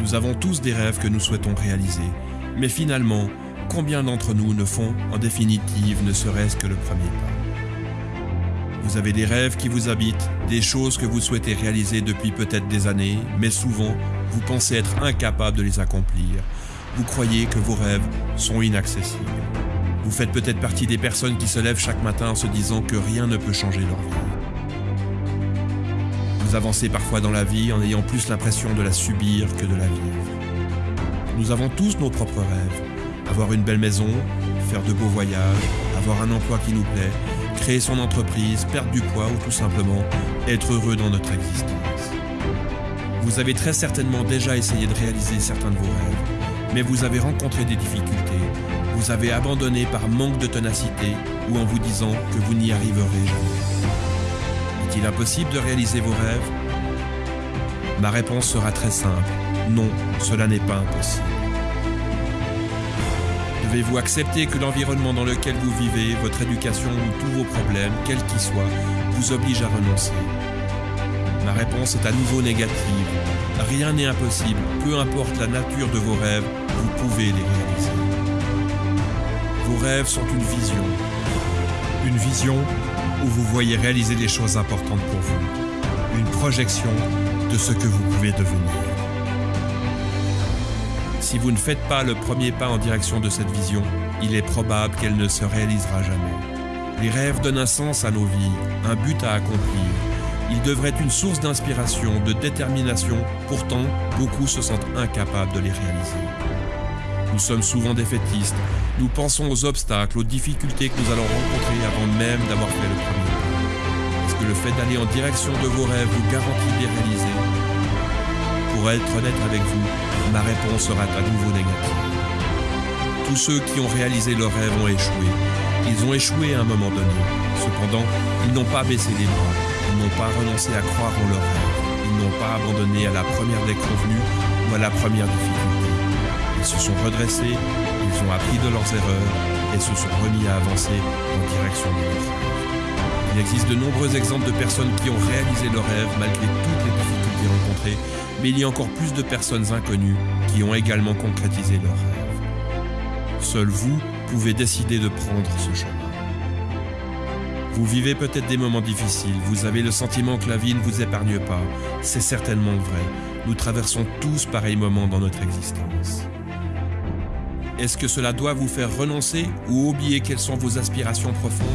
Nous avons tous des rêves que nous souhaitons réaliser, mais finalement, combien d'entre nous ne font en définitive ne serait-ce que le premier pas? Vous avez des rêves qui vous habitent, des choses que vous souhaitez réaliser depuis peut-être des années, mais souvent, vous pensez être incapable de les accomplir. Vous croyez que vos rêves sont inaccessibles. Vous faites peut-être partie des personnes qui se lèvent chaque matin en se disant que rien ne peut changer leur vie. Vous avancez parfois dans la vie en ayant plus l'impression de la subir que de la vivre. Nous avons tous nos propres rêves. Avoir une belle maison, faire de beaux voyages, avoir un emploi qui nous plaît, créer son entreprise, perdre du poids ou tout simplement être heureux dans notre existence. Vous avez très certainement déjà essayé de réaliser certains de vos rêves, mais vous avez rencontré des difficultés vous avez abandonné par manque de ténacité ou en vous disant que vous n'y arriverez jamais Est-il impossible de réaliser vos rêves? Ma réponse sera très simple. Non, cela n'est pas impossible. Devez-vous accepter que l'environnement dans lequel vous vivez, votre éducation ou tous vos problèmes, quels qu'ils soient, vous oblige à renoncer? Ma réponse est à nouveau négative. Rien n'est impossible, peu importe la nature de vos rêves, vous pouvez les réaliser. Vos rêves sont une vision. Une vision où vous voyez réaliser des choses importantes pour vous. Une projection de ce que vous pouvez devenir. Si vous ne faites pas le premier pas en direction de cette vision, il est probable qu'elle ne se réalisera jamais. Les rêves donnent un sens à nos vies, un but à accomplir. Ils devraient être une source d'inspiration, de détermination, pourtant beaucoup se sentent incapables de les réaliser. Nous sommes souvent défaitistes. Nous pensons aux obstacles, aux difficultés que nous allons rencontrer avant même d'avoir fait le premier. Est-ce que le fait d'aller en direction de vos rêves vous garantit de les réaliser? Pour être honnête avec vous, ma réponse sera à nouveau négative. Tous ceux qui ont réalisé leurs rêves ont échoué. Ils ont échoué à un moment donné. Cependant, ils n'ont pas baissé les bras. Ils n'ont pas renoncé à croire en leurs rêves. Ils n'ont pas abandonné à la première déconvenue ou à la première difficulté. Ils se sont redressés, ils ont appris de leurs erreurs et se sont remis à avancer en direction de leurs rêves. Il existe de nombreux exemples de personnes qui ont réalisé leurs rêves malgré toutes les difficultés rencontrées, mais il y a encore plus de personnes inconnues qui ont également concrétisé leurs rêves. Seul vous pouvez décider de prendre ce chemin. Vous vivez peut-être des moments difficiles, vous avez le sentiment que la vie ne vous épargne pas. C'est certainement vrai. Nous traversons tous pareils moments dans notre existence. Est-ce que cela doit vous faire renoncer ou oublier quelles sont vos aspirations profondes?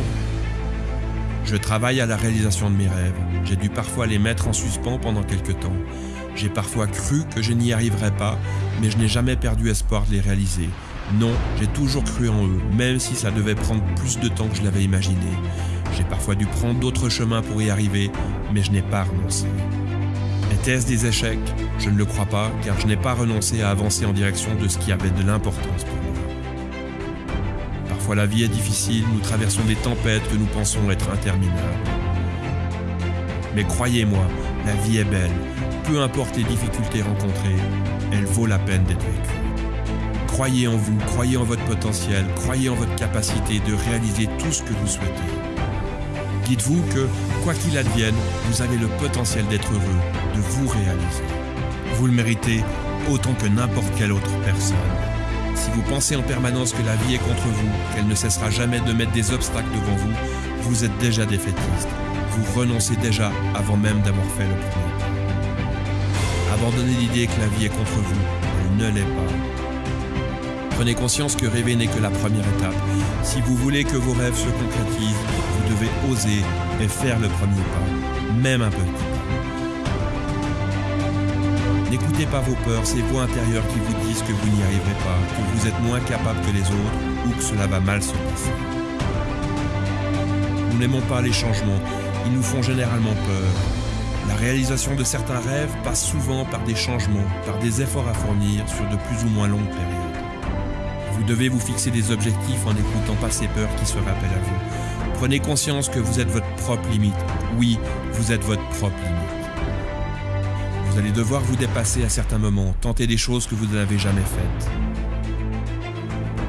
Je travaille à la réalisation de mes rêves. J'ai dû parfois les mettre en suspens pendant quelque temps. J'ai parfois cru que je n'y arriverais pas, mais je n'ai jamais perdu espoir de les réaliser. Non, j'ai toujours cru en eux, même si ça devait prendre plus de temps que je l'avais imaginé. J'ai parfois dû prendre d'autres chemins pour y arriver, mais je n'ai pas renoncé. Était-ce des échecs Je ne le crois pas, car je n'ai pas renoncé à avancer en direction de ce qui avait de l'importance pour moi. Parfois la vie est difficile, nous traversons des tempêtes que nous pensons être interminables. Mais croyez-moi, la vie est belle. Peu importe les difficultés rencontrées, elle vaut la peine d'être vécue. Croyez en vous, croyez en votre potentiel, croyez en votre capacité de réaliser tout ce que vous souhaitez. Dites-vous que, quoi qu'il advienne, vous avez le potentiel d'être heureux, de vous réaliser. Vous le méritez autant que n'importe quelle autre personne. Si vous pensez en permanence que la vie est contre vous, qu'elle ne cessera jamais de mettre des obstacles devant vous, vous êtes déjà défaitiste. Vous renoncez déjà avant même d'avoir fait le premier. Abandonnez l'idée que la vie est contre vous, elle ne l'est pas. Prenez conscience que rêver n'est que la première étape. Si vous voulez que vos rêves se concrétisent, vous devez oser et faire le premier pas, même un petit. N'écoutez pas vos peurs, ces voix intérieures qui vous disent que vous n'y arriverez pas, que vous êtes moins capable que les autres ou que cela va mal se passer. Nous n'aimons pas les changements, ils nous font généralement peur. La réalisation de certains rêves passe souvent par des changements, par des efforts à fournir sur de plus ou moins longues périodes. Vous devez vous fixer des objectifs en n'écoutant pas ces peurs qui se rappellent à vous. Prenez conscience que vous êtes votre propre limite. Oui, vous êtes votre propre limite. Vous allez devoir vous dépasser à certains moments, tenter des choses que vous n'avez jamais faites.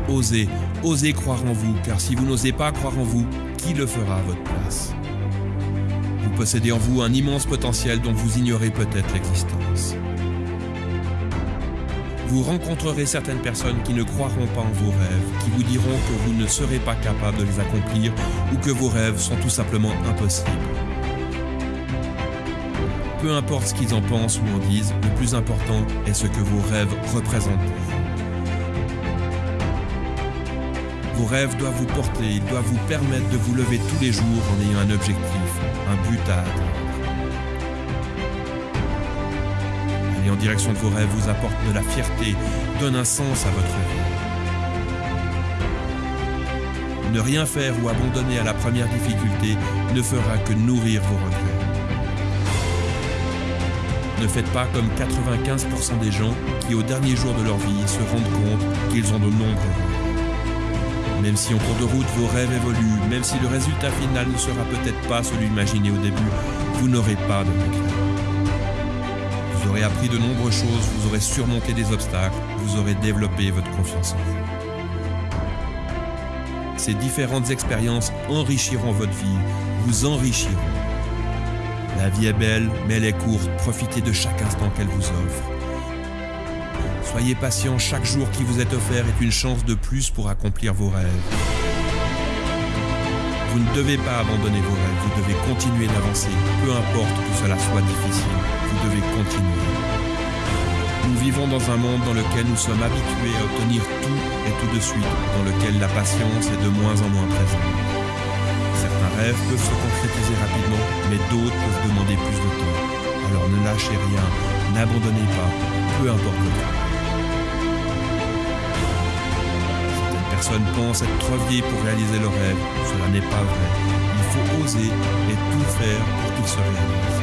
Osez, osez croire en vous, car si vous n'osez pas croire en vous, qui le fera à votre place? Vous possédez en vous un immense potentiel dont vous ignorez peut-être l'existence. Vous rencontrerez certaines personnes qui ne croiront pas en vos rêves, qui vous diront que vous ne serez pas capable de les accomplir ou que vos rêves sont tout simplement impossibles. Peu importe ce qu'ils en pensent ou en disent, le plus important est ce que vos rêves représentent. Vos rêves doivent vous porter, ils doivent vous permettre de vous lever tous les jours en ayant un objectif, un but à atteindre. Aller en direction de vos rêves vous apporte de la fierté, donne un sens à votre vie. Ne rien faire ou abandonner à la première difficulté ne fera que nourrir vos regrets. Ne faites pas comme 95% des gens qui au dernier jour de leur vie se rendent compte qu'ils ont de nombreux rêves. Même si en cours de route vos rêves évoluent, même si le résultat final ne sera peut-être pas celui imaginé au début, vous n'aurez pas de regrets. Vous aurez appris de nombreuses choses, vous aurez surmonté des obstacles, vous aurez développé votre confiance en vous. Ces différentes expériences enrichiront votre vie, vous enrichiront. La vie est belle, mais elle est courte, profitez de chaque instant qu'elle vous offre. Soyez patient, chaque jour qui vous est offert est une chance de plus pour accomplir vos rêves. Vous ne devez pas abandonner vos rêves, vous devez continuer d'avancer, peu importe que cela soit difficile, vous devez continuer. Nous vivons dans un monde dans lequel nous sommes habitués à obtenir tout et tout de suite, dans lequel la patience est de moins en moins présente. Certains rêves peuvent se concrétiser rapidement, mais d'autres peuvent demander plus de temps. Alors ne lâchez rien, n'abandonnez pas, peu importe le temps. Certaines personnes pensent être trop vieilles pour réaliser leurs rêves. Cela n'est pas vrai. Il faut oser et tout faire pour qu'ils se réalisent.